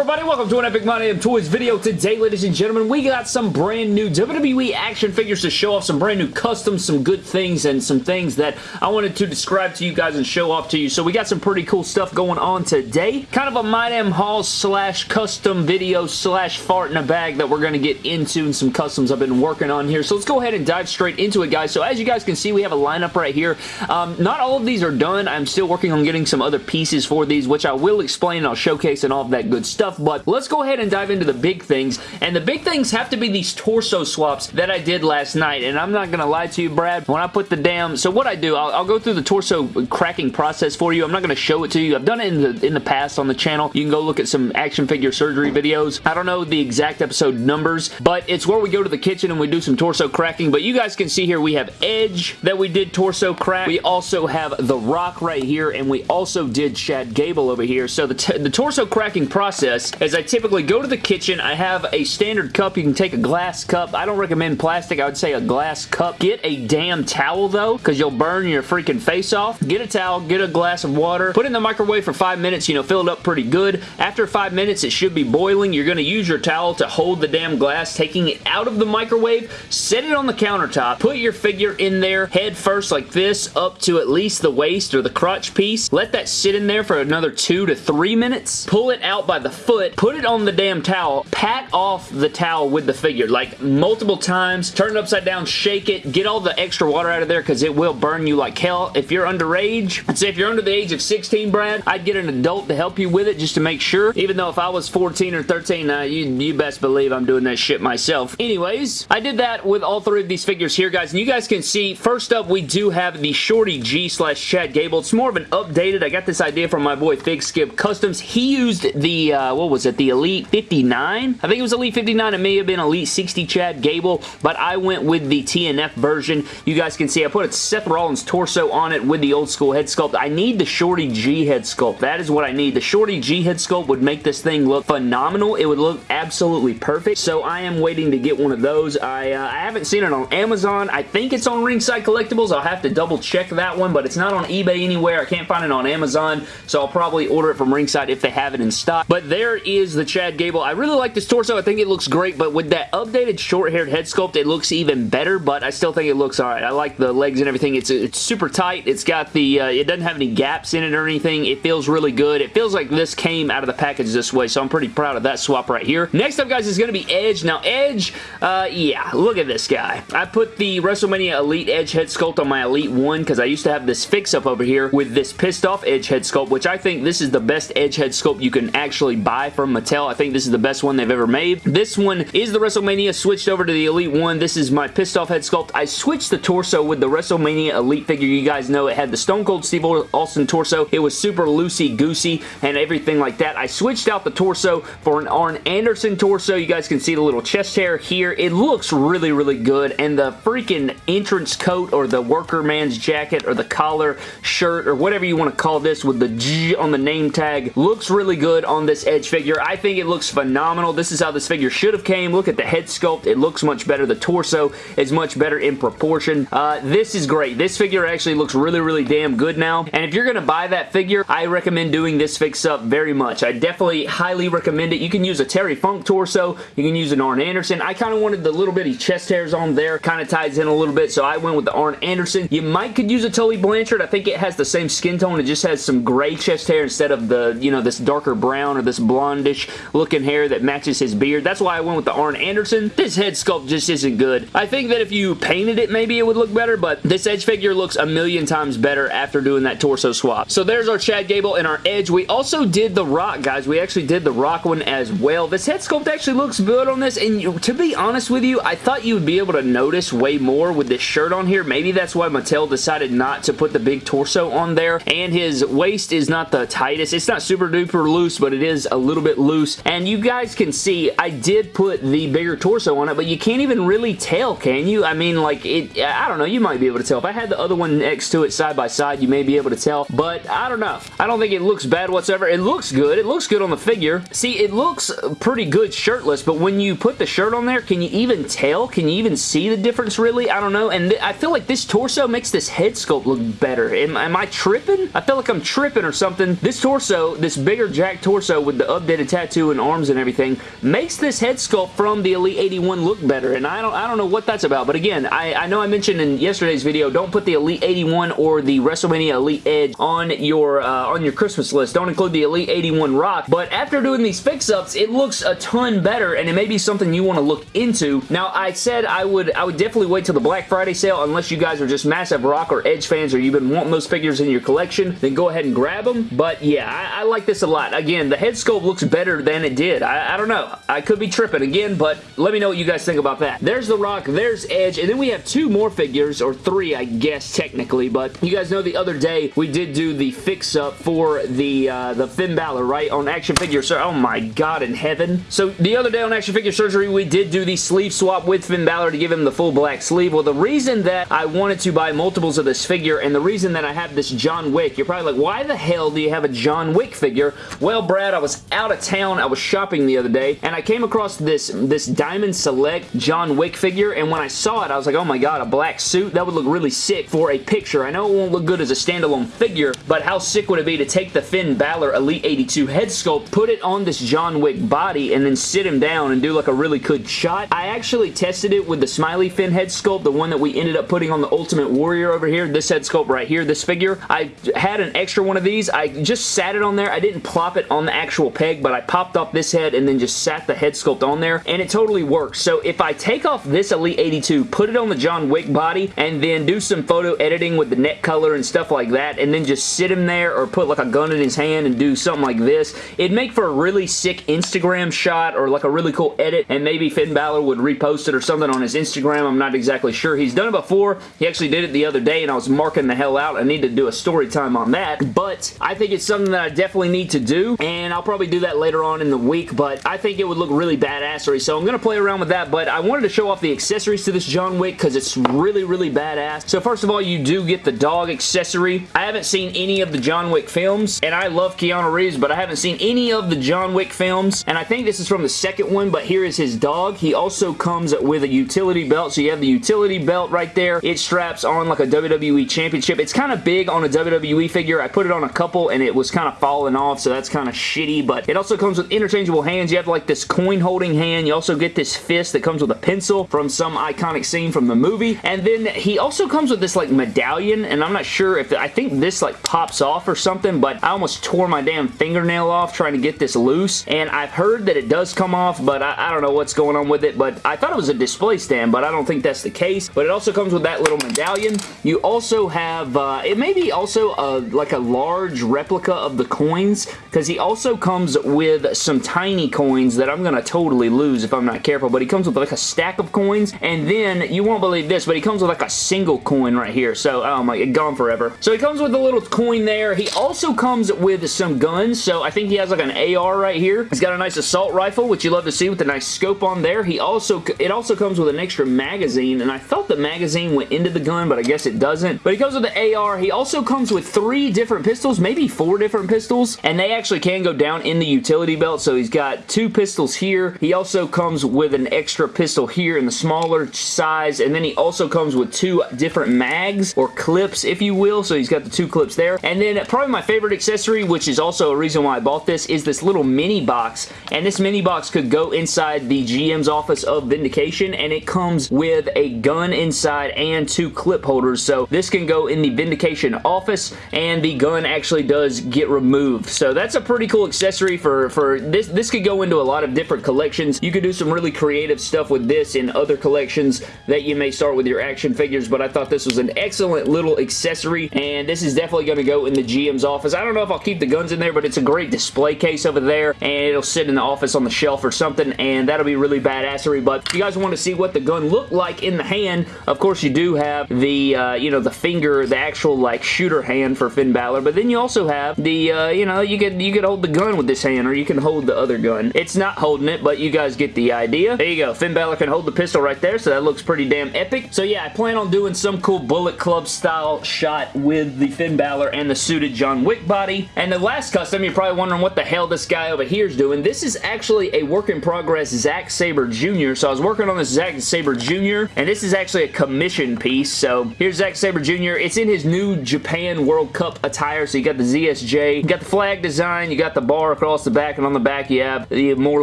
everybody? Welcome to an Epic My Damn Toys video. Today, ladies and gentlemen, we got some brand new WWE action figures to show off, some brand new customs, some good things, and some things that I wanted to describe to you guys and show off to you. So we got some pretty cool stuff going on today. Kind of a My Damn Haul slash custom video slash fart in a bag that we're going to get into and some customs I've been working on here. So let's go ahead and dive straight into it, guys. So as you guys can see, we have a lineup right here. Um, not all of these are done. I'm still working on getting some other pieces for these, which I will explain and I'll showcase and all of that good stuff stuff, but let's go ahead and dive into the big things, and the big things have to be these torso swaps that I did last night, and I'm not going to lie to you, Brad, when I put the damn, so what I do, I'll, I'll go through the torso cracking process for you. I'm not going to show it to you. I've done it in the, in the past on the channel. You can go look at some action figure surgery videos. I don't know the exact episode numbers, but it's where we go to the kitchen and we do some torso cracking, but you guys can see here we have Edge that we did torso crack. We also have The Rock right here, and we also did Chad Gable over here. So the, the torso cracking process is I typically go to the kitchen. I have a standard cup. You can take a glass cup. I don't recommend plastic. I would say a glass cup. Get a damn towel though because you'll burn your freaking face off. Get a towel. Get a glass of water. Put it in the microwave for five minutes. You know, fill it up pretty good. After five minutes, it should be boiling. You're going to use your towel to hold the damn glass, taking it out of the microwave. Set it on the countertop. Put your figure in there head first like this up to at least the waist or the crotch piece. Let that sit in there for another two to three minutes. Pull it out by the foot, put it on the damn towel, pat off the towel with the figure, like multiple times, turn it upside down, shake it, get all the extra water out of there because it will burn you like hell. If you're underage, I'd say if you're under the age of 16, Brad, I'd get an adult to help you with it just to make sure, even though if I was 14 or 13, uh, you, you best believe I'm doing that shit myself. Anyways, I did that with all three of these figures here, guys, and you guys can see, first up, we do have the Shorty G slash Chad Gable. It's more of an updated, I got this idea from my boy Fig Skip Customs. He used the, uh, what was it, the Elite 59? I think it was Elite 59. It may have been Elite 60 Chad Gable, but I went with the TNF version. You guys can see I put a Seth Rollins torso on it with the old school head sculpt. I need the Shorty G head sculpt. That is what I need. The Shorty G head sculpt would make this thing look phenomenal. It would look absolutely perfect, so I am waiting to get one of those. I, uh, I haven't seen it on Amazon. I think it's on Ringside Collectibles. I'll have to double check that one, but it's not on eBay anywhere. I can't find it on Amazon, so I'll probably order it from Ringside if they have it in stock. But there is the Chad Gable. I really like this torso. I think it looks great, but with that updated short-haired head sculpt, it looks even better, but I still think it looks alright. I like the legs and everything. It's, it's super tight. It's got the, uh, it doesn't have any gaps in it or anything. It feels really good. It feels like this came out of the package this way, so I'm pretty proud of that swap right here. Next up, guys, is going to be Edge. Now, Edge, uh, yeah, look at this guy. I put the WrestleMania Elite Edge head sculpt on my Elite 1 because I used to have this fix-up over here with this pissed off Edge head sculpt, which I think this is the best Edge head sculpt you can actually buy from Mattel. I think this is the best one they've ever made. This one is the WrestleMania switched over to the Elite one. This is my pissed off head sculpt. I switched the torso with the WrestleMania Elite figure. You guys know it had the Stone Cold Steve Austin torso. It was super loosey-goosey and everything like that. I switched out the torso for an Arn Anderson torso. You guys can see the little chest hair here. It looks really, really good and the freaking entrance coat or the worker man's jacket or the collar shirt or whatever you want to call this with the G on the name tag looks really good on this Edge figure. I think it looks phenomenal. This is how this figure should have came. Look at the head sculpt. It looks much better. The torso is much better in proportion. Uh, this is great. This figure actually looks really, really damn good now. And if you're going to buy that figure, I recommend doing this fix-up very much. I definitely highly recommend it. You can use a Terry Funk torso. You can use an Arn Anderson. I kind of wanted the little bitty chest hairs on there. Kind of ties in a little bit, so I went with the Arn Anderson. You might could use a Tully Blanchard. I think it has the same skin tone. It just has some gray chest hair instead of the, you know, this darker brown or this blondish looking hair that matches his beard. That's why I went with the Arn Anderson. This head sculpt just isn't good. I think that if you painted it, maybe it would look better, but this Edge figure looks a million times better after doing that torso swap. So there's our Chad Gable and our Edge. We also did the Rock, guys. We actually did the Rock one as well. This head sculpt actually looks good on this, and to be honest with you, I thought you would be able to notice way more with this shirt on here. Maybe that's why Mattel decided not to put the big torso on there, and his waist is not the tightest. It's not super duper loose, but it is a little bit loose, and you guys can see I did put the bigger torso on it, but you can't even really tell, can you? I mean, like, it. I don't know. You might be able to tell. If I had the other one next to it side by side, you may be able to tell, but I don't know. I don't think it looks bad whatsoever. It looks good. It looks good on the figure. See, it looks pretty good shirtless, but when you put the shirt on there, can you even tell? Can you even see the difference, really? I don't know, and I feel like this torso makes this head sculpt look better. Am, am I tripping? I feel like I'm tripping or something. This torso, this bigger jack torso with the updated tattoo and arms and everything makes this head sculpt from the Elite 81 look better, and I don't, I don't know what that's about, but again, I, I know I mentioned in yesterday's video, don't put the Elite 81 or the WrestleMania Elite Edge on your, uh, on your Christmas list. Don't include the Elite 81 Rock, but after doing these fix-ups, it looks a ton better, and it may be something you want to look into. Now, I said I would, I would definitely wait till the Black Friday sale, unless you guys are just massive Rock or Edge fans, or you've been wanting those figures in your collection, then go ahead and grab them, but yeah, I, I like this a lot. Again, the head sculpt looks better than it did. I, I don't know. I could be tripping again, but let me know what you guys think about that. There's The Rock, there's Edge, and then we have two more figures, or three, I guess, technically, but you guys know the other day we did do the fix-up for the uh, the Finn Balor, right, on Action Figure Surgery. Oh my god in heaven. So the other day on Action Figure Surgery, we did do the sleeve swap with Finn Balor to give him the full black sleeve. Well, the reason that I wanted to buy multiples of this figure, and the reason that I have this John Wick, you're probably like, why the hell do you have a John Wick figure? Well, Brad, I was out of town. I was shopping the other day, and I came across this, this Diamond Select John Wick figure, and when I saw it, I was like, oh my god, a black suit? That would look really sick for a picture. I know it won't look good as a standalone figure, but how sick would it be to take the Finn Balor Elite 82 head sculpt, put it on this John Wick body, and then sit him down and do like a really good shot? I actually tested it with the Smiley Finn head sculpt, the one that we ended up putting on the Ultimate Warrior over here, this head sculpt right here, this figure. I had an extra one of these. I just sat it on there. I didn't plop it on the actual peg, but I popped off this head and then just sat the head sculpt on there, and it totally works. So if I take off this Elite 82, put it on the John Wick body, and then do some photo editing with the neck color and stuff like that, and then just sit him there or put like a gun in his hand and do something like this, it'd make for a really sick Instagram shot or like a really cool edit, and maybe Finn Balor would repost it or something on his Instagram. I'm not exactly sure. He's done it before. He actually did it the other day, and I was marking the hell out. I need to do a story time on that, but I think it's something that I definitely need to do, and I'll probably do that later on in the week, but I think it would look really badassery, so I'm going to play around with that, but I wanted to show off the accessories to this John Wick because it's really, really badass. So first of all, you do get the dog accessory. I haven't seen any of the John Wick films, and I love Keanu Reeves, but I haven't seen any of the John Wick films, and I think this is from the second one, but here is his dog. He also comes with a utility belt, so you have the utility belt right there. It straps on like a WWE Championship. It's kind of big on a WWE figure. I put it on a couple, and it was kind of falling off, so that's kind of shitty, but it also comes with interchangeable hands. You have like this coin holding hand. You also get this fist that comes with a pencil from some iconic scene from the movie, and then he also comes with this like medallion, and I'm not sure if, I think this like pops off or something, but I almost tore my damn fingernail off trying to get this loose, and I've heard that it does come off, but I, I don't know what's going on with it, but I thought it was a display stand, but I don't think that's the case, but it also comes with that little medallion. You also have, uh, it may be also a, like a large replica of the coins, because he also comes with some tiny coins that I'm going to totally lose if I'm not careful, but he comes with like a stack of coins, and then, you won't believe this, but he comes with like a single coin right here, so, oh my, gone forever. So he comes with a little coin there. He also comes with some guns, so I think he has like an AR right here. He's got a nice assault rifle, which you love to see with a nice scope on there. He also, it also comes with an extra magazine, and I thought the magazine went into the gun, but I guess it doesn't. But he comes with the AR. He also comes with three different pistols, maybe four different pistols, and they actually can go down in the utility belt, so he's got two pistols here. He also comes with an extra pistol here in the smaller size, and then he also comes with two different mags, or clips, if you will, so he's got the two clips there. And then probably my favorite accessory, which is also a reason why I bought this, is this little mini box, and this mini box could go inside the GM's office of Vindication, and it comes with a gun inside and two clip holders, so this can go in the Vindication office, and the gun actually does get removed. So that's a pretty cool accessory for, for this. This could go into a lot of different collections. You could do some really creative stuff with this in other collections that you may start with your action figures, but I thought this was an excellent little accessory, and this is definitely going to go in the GM's office. I don't know if I'll keep the guns in there, but it's a great display case over there, and it'll sit in the office on the shelf or something, and that'll be really badassery, but if you guys want to see what the gun looked like in the hand, of course you do have the, uh, you know, the finger, the actual, like, shooter hand for Finn Balor, but then you also have the, uh, you know, you could, you could hold the gun with this hand, or you can hold the other gun. It's not holding it, but you guys get the idea. There you go. Finn Balor can hold the pistol right there, so that looks pretty damn epic. So yeah, I plan on doing some cool Bullet Club style shot with the Finn Balor and the suited John Wick body. And the last custom, you're probably wondering what the hell this guy over here is doing. This is actually a work in progress Zack Sabre Jr. So I was working on this Zack Sabre Jr. and this is actually a commission piece. So here's Zack Sabre Jr. It's in his new Japan World Cup attire. So you got the ZSJ, you got the flag design, you got the bar star across the back, and on the back you have the more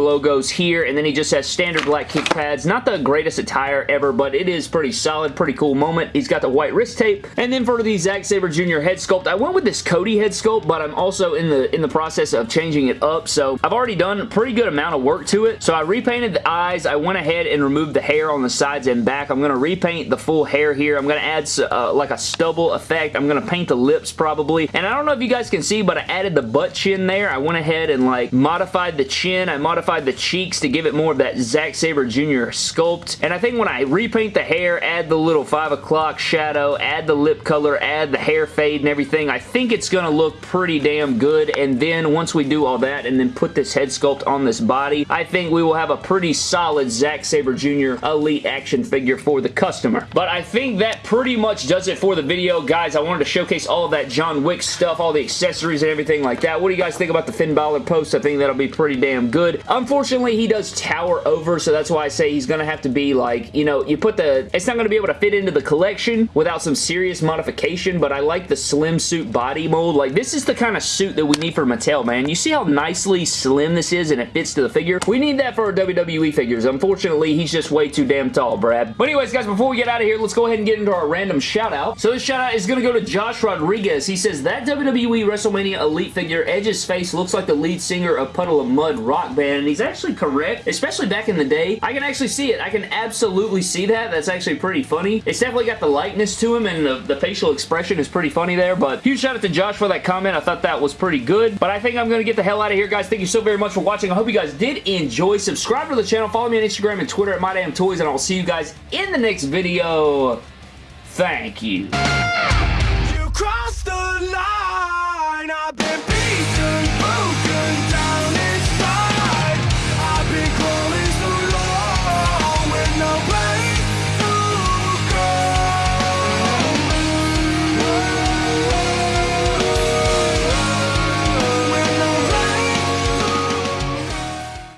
logos here, and then he just has standard black kick pads. Not the greatest attire ever, but it is pretty solid, pretty cool moment. He's got the white wrist tape, and then for the Zack Sabre Jr. head sculpt, I went with this Cody head sculpt, but I'm also in the in the process of changing it up, so I've already done a pretty good amount of work to it. So I repainted the eyes. I went ahead and removed the hair on the sides and back. I'm going to repaint the full hair here. I'm going to add uh, like a stubble effect. I'm going to paint the lips probably, and I don't know if you guys can see, but I added the butt chin there. I went ahead and like modified the chin. I modified the cheeks to give it more of that Zack Sabre Jr. sculpt, and I think when I repaint the hair, add the little 5 o'clock shadow, add the lip color, add the hair fade and everything, I think it's going to look pretty damn good, and then once we do all that and then put this head sculpt on this body, I think we will have a pretty solid Zack Sabre Jr. Elite action figure for the customer. But I think that pretty much does it for the video, guys. I wanted to showcase all that John Wick stuff, all the accessories and everything like that. What do you guys think about the Finn Balor post? I think that'll be pretty damn good. Unfortunately, he does tower over, so that's why I say he's going to have to be like, you know, you put the, it's not going to be able to fit into the collection without some serious modification, but I like the slim suit body mold. Like, this is the kind of suit that we need for Mattel, man. You see how nicely slim this is and it fits to the figure? We need that for our WWE figures. Unfortunately, he's just way too damn tall, Brad. But anyways, guys, before we get out of here, let's go ahead and get into our random shout out. So this shout out is going to go to Josh Rodriguez. He says, that WWE WrestleMania Elite figure, Edge's face looks like the lead singer of Puddle of Mudd rock band, and he's actually correct, especially back in the day. I can actually see it. I can absolutely see that. That's actually pretty funny. It's definitely got the likeness to him, and the, the facial expression is pretty funny there, but huge shout out to Josh for that comment. I thought that was pretty good, but I think I'm going to get the hell out of here, guys. Thank you so very much for watching. I hope you guys did enjoy. Subscribe to the channel. Follow me on Instagram and Twitter at MyDamnToys, and I will see you guys in the next video. Thank you. You crossed the line. I've been